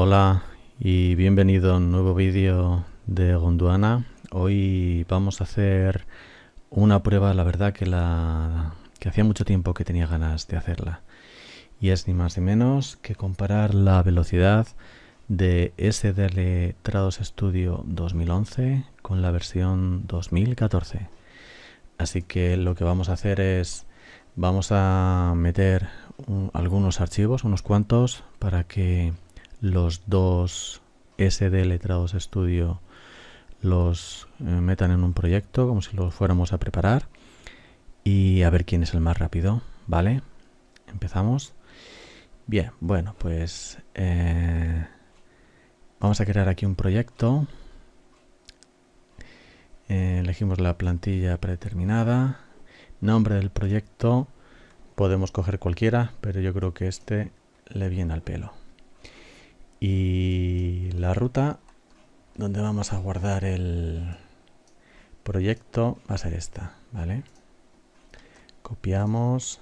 Hola y bienvenido a un nuevo vídeo de Gondwana. Hoy vamos a hacer una prueba, la verdad que, la, que hacía mucho tiempo que tenía ganas de hacerla. Y es ni más ni menos que comparar la velocidad de SDL Trados Studio 2011 con la versión 2014. Así que lo que vamos a hacer es, vamos a meter algunos archivos, unos cuantos, para que los dos SD Letrados Studio los eh, metan en un proyecto como si los fuéramos a preparar y a ver quién es el más rápido, ¿vale? Empezamos. Bien, bueno, pues eh, vamos a crear aquí un proyecto. Eh, elegimos la plantilla predeterminada. Nombre del proyecto. Podemos coger cualquiera, pero yo creo que este le viene al pelo y la ruta donde vamos a guardar el proyecto va a ser esta, ¿vale? Copiamos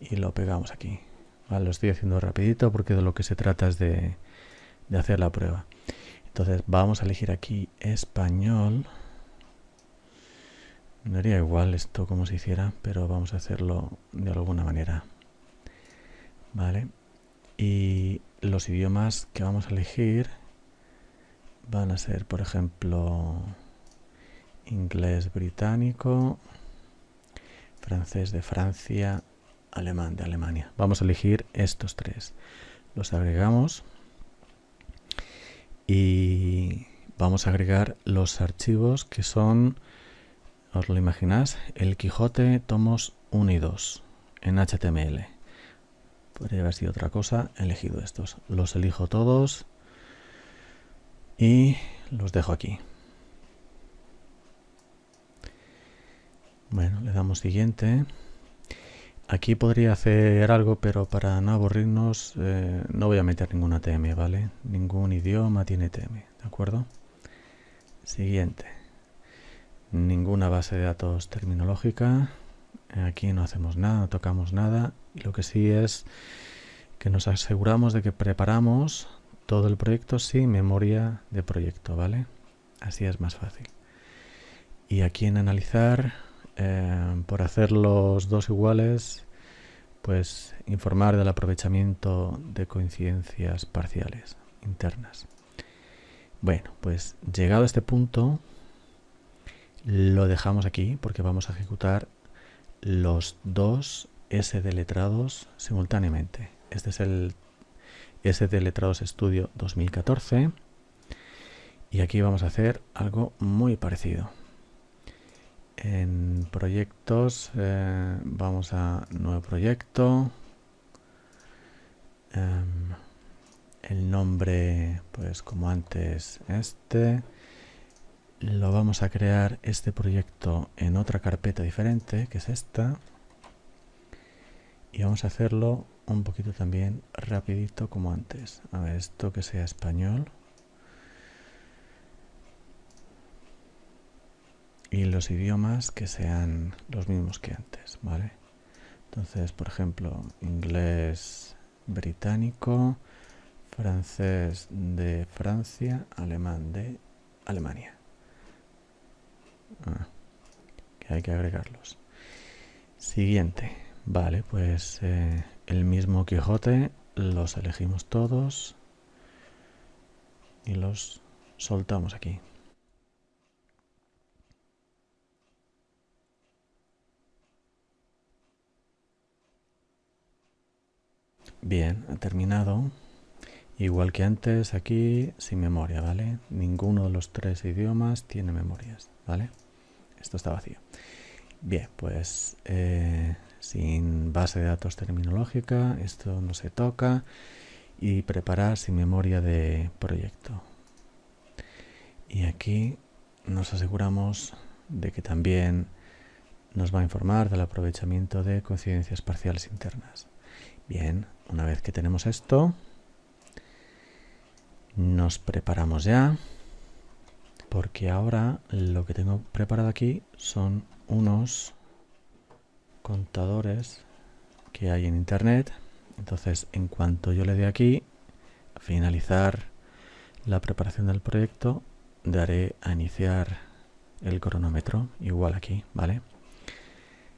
y lo pegamos aquí. Lo estoy haciendo rapidito porque de lo que se trata es de, de hacer la prueba. Entonces vamos a elegir aquí español. No haría igual esto como se hiciera, pero vamos a hacerlo de alguna manera. Vale. Y los idiomas que vamos a elegir van a ser, por ejemplo, inglés británico, francés de Francia, alemán de Alemania. Vamos a elegir estos tres. Los agregamos y vamos a agregar los archivos que son, os lo imagináis, el Quijote tomos 1 y 2 en HTML. Podría haber sido otra cosa. He elegido estos. Los elijo todos. Y los dejo aquí. Bueno, le damos siguiente. Aquí podría hacer algo, pero para no aburrirnos eh, no voy a meter ninguna TM, ¿vale? Ningún idioma tiene TM, ¿de acuerdo? Siguiente. Ninguna base de datos terminológica. Aquí no hacemos nada, no tocamos nada. Lo que sí es que nos aseguramos de que preparamos todo el proyecto sin memoria de proyecto, ¿vale? Así es más fácil. Y aquí en analizar, eh, por hacer los dos iguales, pues informar del aprovechamiento de coincidencias parciales internas. Bueno, pues llegado a este punto, lo dejamos aquí porque vamos a ejecutar los dos SD letrados simultáneamente. Este es el SD Letrados Studio 2014 y aquí vamos a hacer algo muy parecido. En proyectos eh, vamos a nuevo proyecto. Em, el nombre, pues como antes, este. Lo vamos a crear este proyecto en otra carpeta diferente, que es esta. Y vamos a hacerlo un poquito también rapidito como antes. A ver esto que sea español. Y los idiomas que sean los mismos que antes vale entonces por ejemplo inglés británico francés de Francia alemán de Alemania ah, que hay que agregarlos siguiente Vale, pues eh, el mismo Quijote los elegimos todos y los soltamos aquí. Bien, ha terminado. Igual que antes, aquí sin memoria, ¿vale? Ninguno de los tres idiomas tiene memorias, ¿vale? Esto está vacío. Bien, pues eh, sin base de datos terminológica, esto no se toca y preparar sin memoria de proyecto. Y aquí nos aseguramos de que también nos va a informar del aprovechamiento de coincidencias parciales internas. Bien, una vez que tenemos esto, nos preparamos ya, porque ahora lo que tengo preparado aquí son unos contadores que hay en internet. Entonces, en cuanto yo le dé aquí, finalizar la preparación del proyecto, daré a iniciar el cronómetro, igual aquí, ¿vale?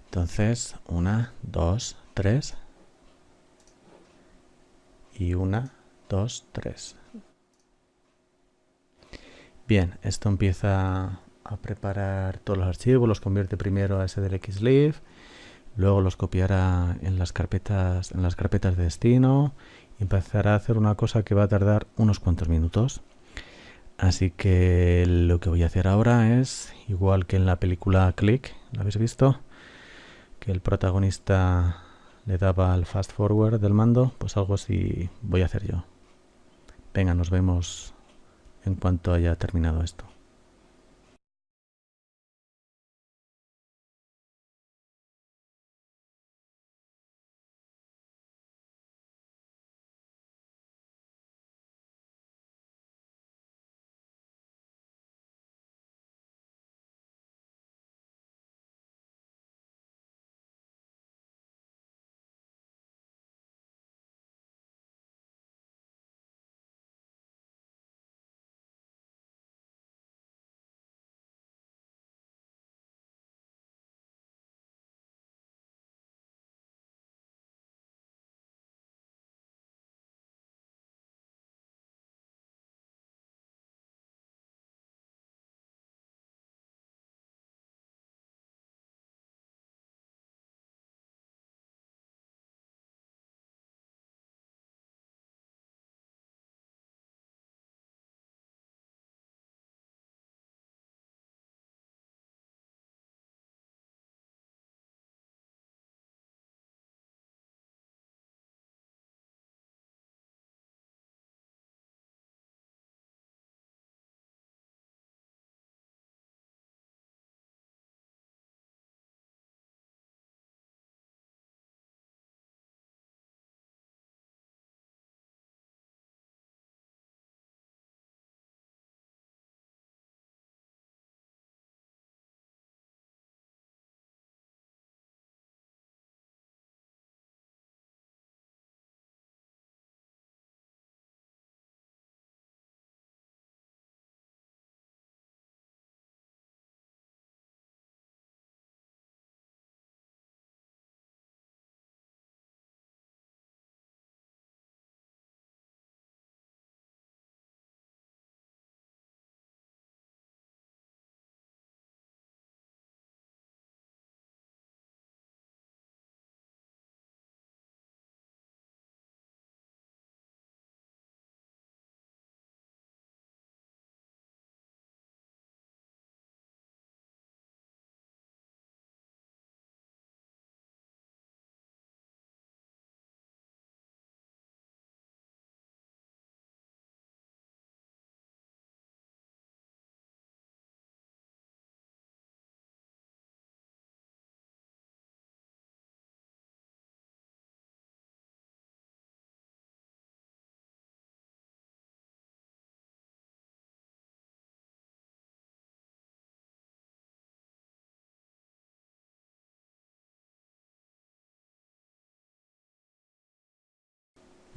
Entonces, una, dos, tres. Y una, dos, tres. Bien, esto empieza a preparar todos los archivos, los convierte primero a SDLXLib, luego los copiará en las carpetas, en las carpetas de destino y empezará a hacer una cosa que va a tardar unos cuantos minutos. Así que lo que voy a hacer ahora es, igual que en la película Click, ¿lo habéis visto? Que el protagonista le daba al fast forward del mando, pues algo así voy a hacer yo. Venga, nos vemos en cuanto haya terminado esto.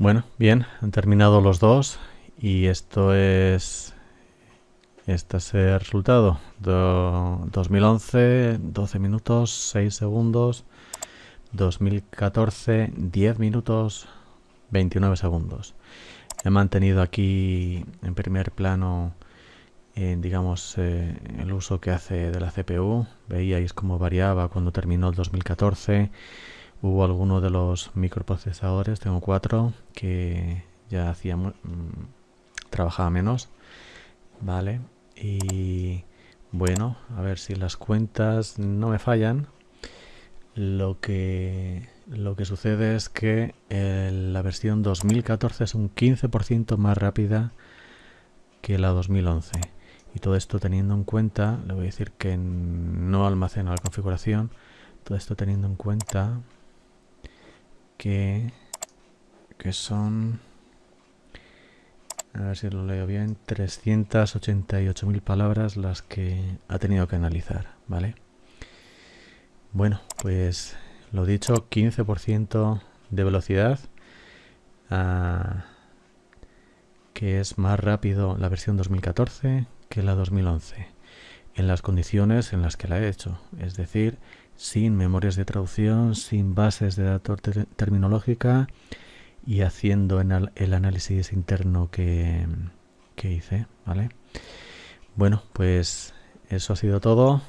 Bueno, bien, han terminado los dos y esto es este es el resultado. 2011, 12 minutos, 6 segundos. 2014, 10 minutos, 29 segundos. He mantenido aquí en primer plano, eh, digamos, eh, el uso que hace de la CPU. Veíais cómo variaba cuando terminó el 2014 Hubo algunos de los microprocesadores, tengo cuatro, que ya hacía mm, trabajaba menos, ¿vale? Y bueno, a ver si las cuentas no me fallan. Lo que, lo que sucede es que la versión 2014 es un 15% más rápida que la 2011. Y todo esto teniendo en cuenta, le voy a decir que no almacena la configuración, todo esto teniendo en cuenta que, que son, a ver si lo leo bien, 388.000 palabras las que ha tenido que analizar, ¿vale? Bueno, pues lo dicho, 15% de velocidad. Ah, que es más rápido la versión 2014 que la 2011 en las condiciones en las que la he hecho, es decir, sin memorias de traducción, sin bases de datos terminológica y haciendo el análisis interno que, hice, ¿vale? Bueno, pues eso ha sido todo.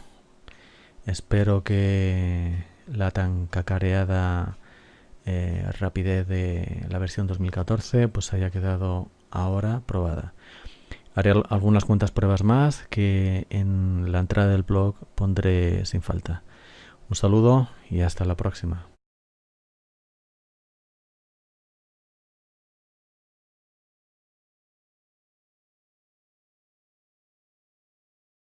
Espero que la tan cacareada eh, rapidez de la versión 2014 pues haya quedado ahora probada. Haré algunas cuantas pruebas más que en la entrada del blog pondré sin falta. Un saludo y hasta la próxima.